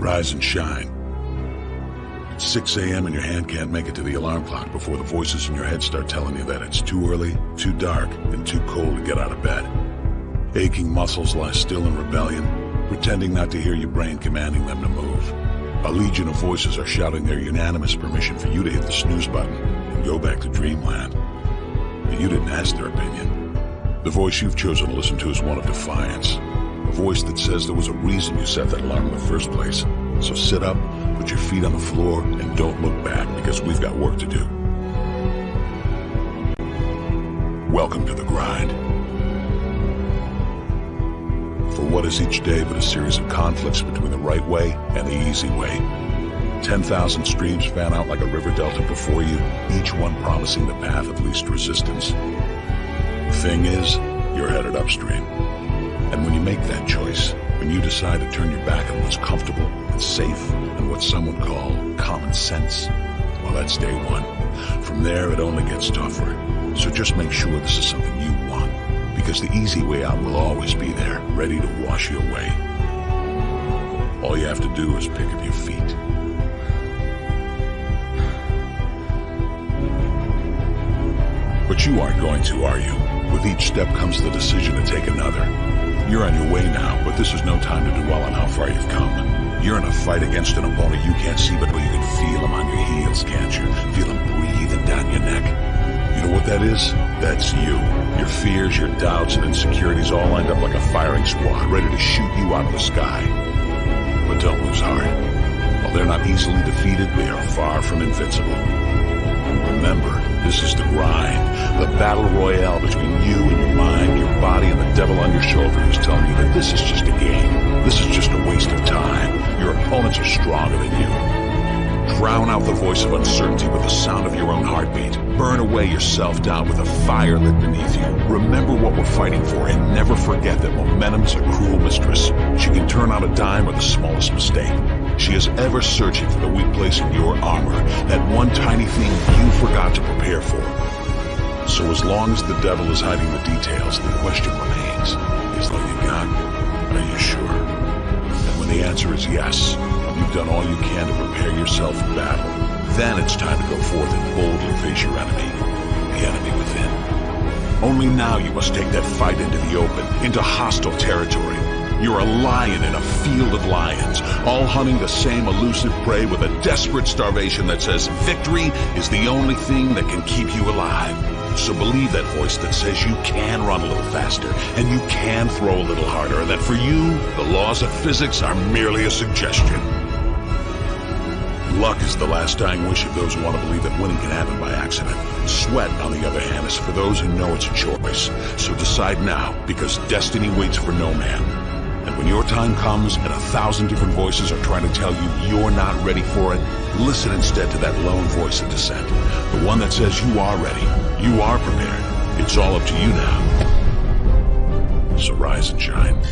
Rise and shine. It's 6 a.m. and your hand can't make it to the alarm clock before the voices in your head start telling you that it's too early, too dark, and too cold to get out of bed. Aching muscles lie still in rebellion, pretending not to hear your brain commanding them to move. A legion of voices are shouting their unanimous permission for you to hit the snooze button and go back to dreamland. But you didn't ask their opinion. The voice you've chosen to listen to is one of defiance. Voice that says there was a reason you set that alarm in the first place. So sit up, put your feet on the floor, and don't look back because we've got work to do. Welcome to the grind. For what is each day but a series of conflicts between the right way and the easy way? 10,000 streams fan out like a river delta before you, each one promising the path of least resistance. The thing is, you're headed upstream. And when you make that choice, when you decide to turn your back on what's comfortable and safe and what some would call common sense, well, that's day one. From there, it only gets tougher. So just make sure this is something you want, because the easy way out will always be there, ready to wash you away. All you have to do is pick up your feet. But you aren't going to, are you? With each step comes the decision to take another. You're on your way now, but this is no time to dwell on how far you've come. You're in a fight against an opponent you can't see, but you can feel him on your heels, can't you? Feel him breathing down your neck. You know what that is? That's you. Your fears, your doubts, and insecurities all lined up like a firing squad, ready to shoot you out of the sky. But don't lose heart. While they're not easily defeated, they are far from invincible. Remember, this is the grind, the battle royale between you and your mind, your body, and the devil on your shoulder who's telling you that this is just a game. This is just a waste of time. Your opponents are stronger than you. Drown out the voice of uncertainty with the sound of your own heartbeat. Burn away your self-doubt with a fire lit beneath you. Remember what we're fighting for and never forget that momentum's a cruel mistress. She can turn on a dime or the smallest mistake. She is ever searching for the weak place in your armor, that one tiny thing you forgot to prepare for. So as long as the devil is hiding the details, the question remains, is that you got? Are you sure? And when the answer is yes, you've done all you can to prepare yourself for battle, then it's time to go forth and boldly face your enemy, the enemy within. Only now you must take that fight into the open, into hostile territory. You're a lion in a field of lions, all hunting the same elusive prey with a desperate starvation that says victory is the only thing that can keep you alive. So believe that voice that says you can run a little faster, and you can throw a little harder, and that for you, the laws of physics are merely a suggestion. Luck is the last dying wish of those who want to believe that winning can happen by accident. Sweat, on the other hand, is for those who know it's a choice. So decide now, because destiny waits for no man. When your time comes and a thousand different voices are trying to tell you you're not ready for it, listen instead to that lone voice of dissent. The one that says you are ready, you are prepared. It's all up to you now. So rise and shine.